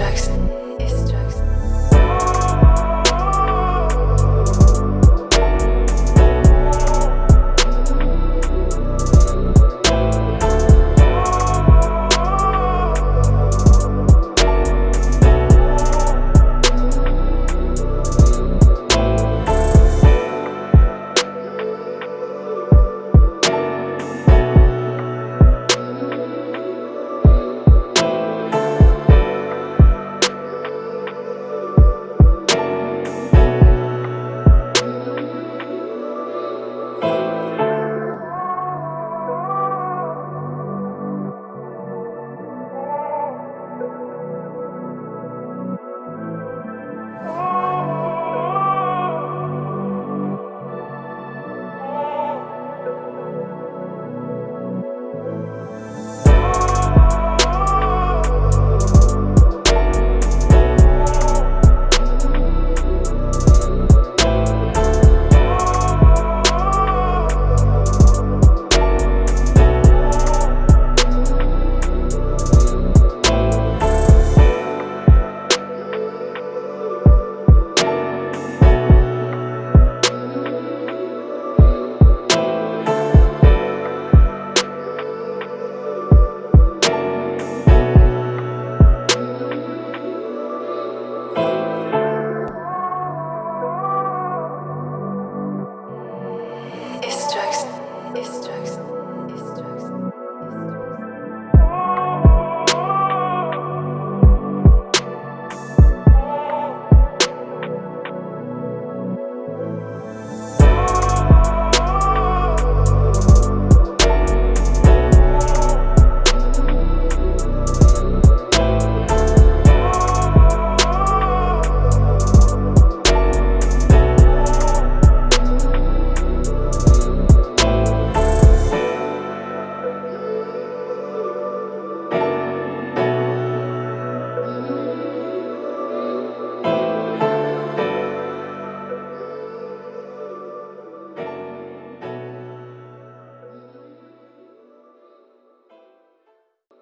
Jackson. it strikes.